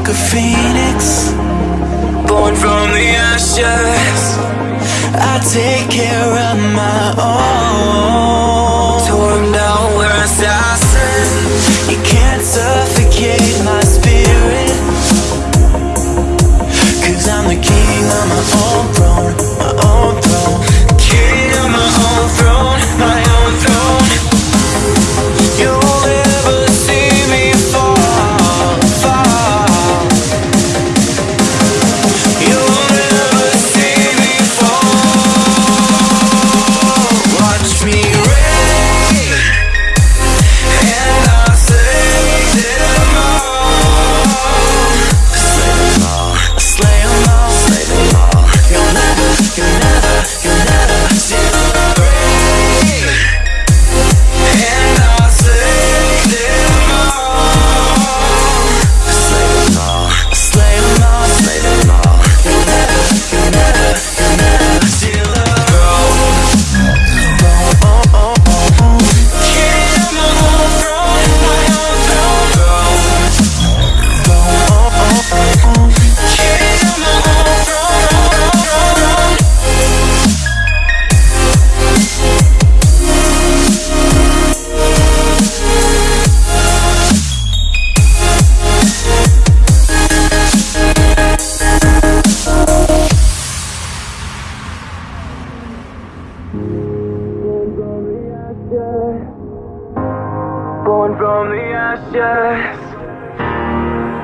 like a phoenix Born from the ashes. I take care of my own. ashes.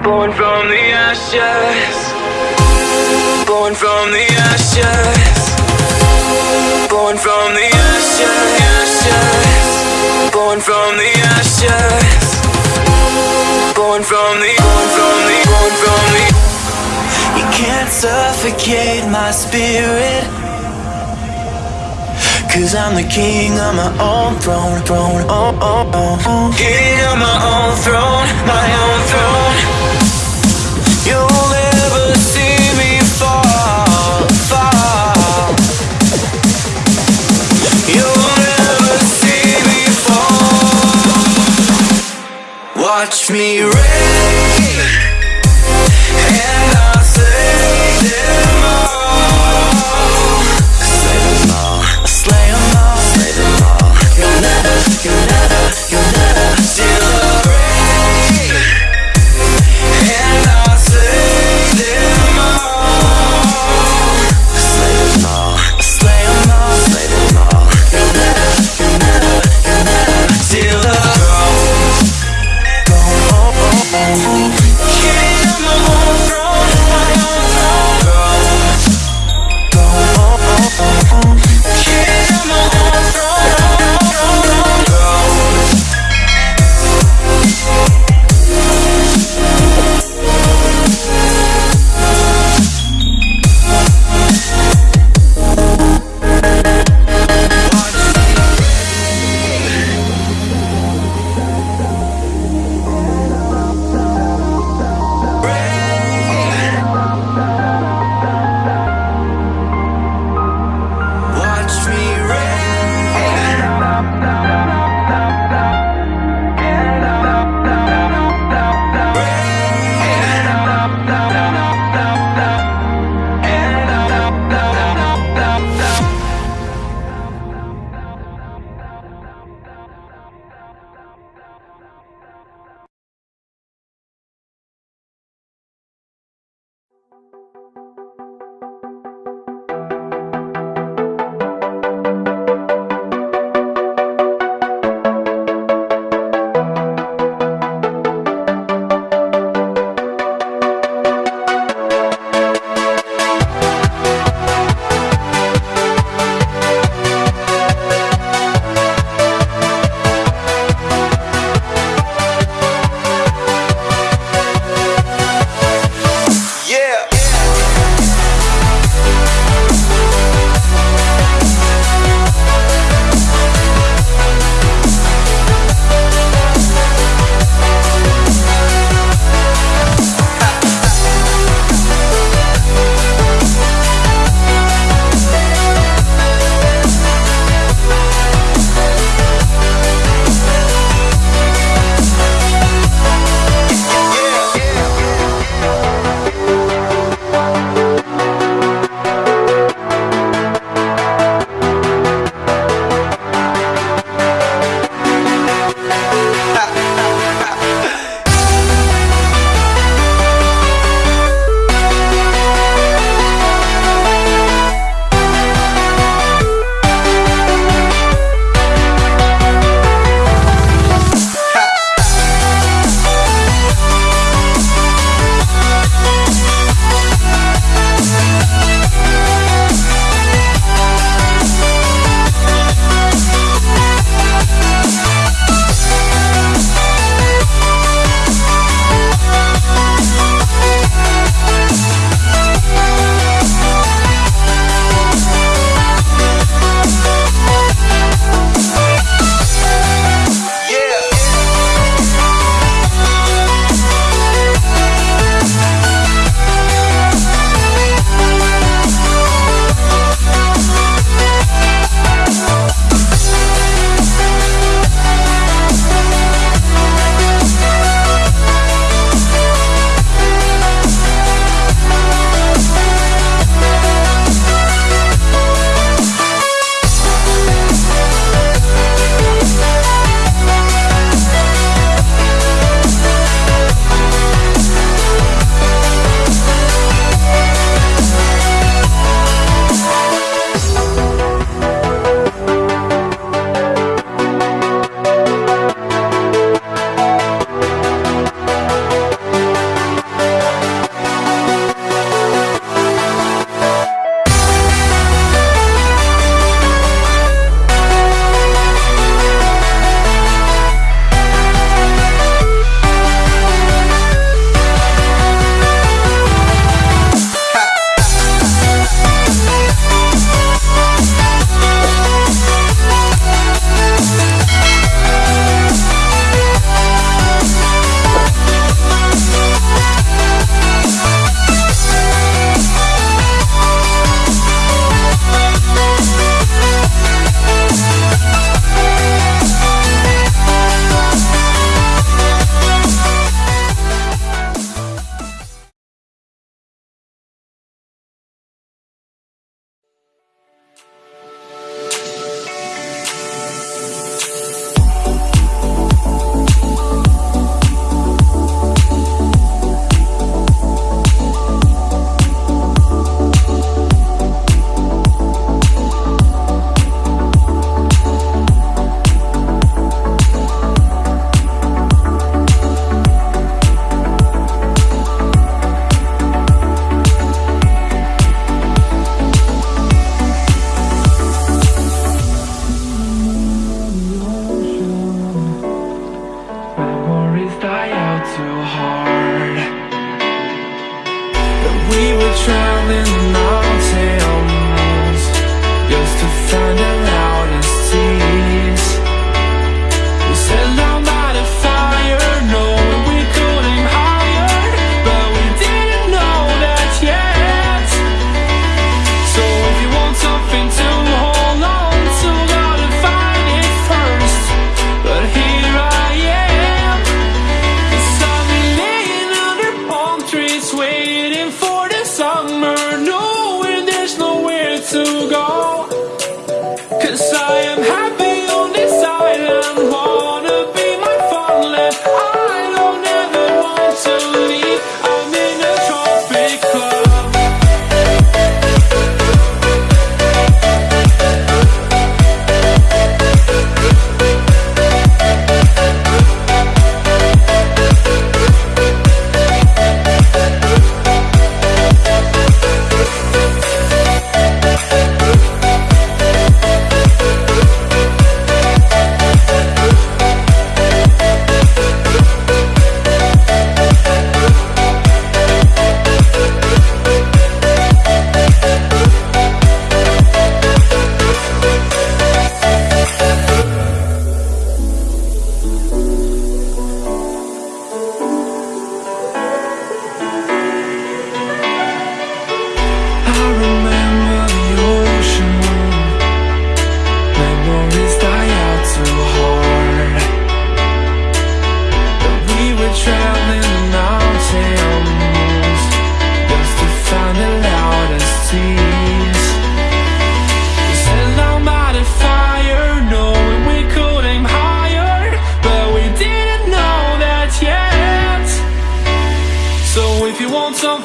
Born from the ashes. Born from the ashes. Born from the ashes, ashes. Born from the ashes. Born from the, born from the, born from the. You can't suffocate my spirit. Cause I'm the king on my own throne, throne, oh, oh, oh, oh. King of my own throne, my own throne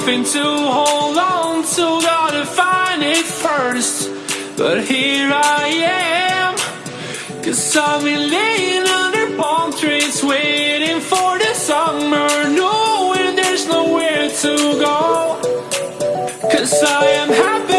hoping to hold on to, gotta find it first. But here I am, cause I've been laying under palm trees, waiting for the summer, knowing there's nowhere to go. Cause I am happy.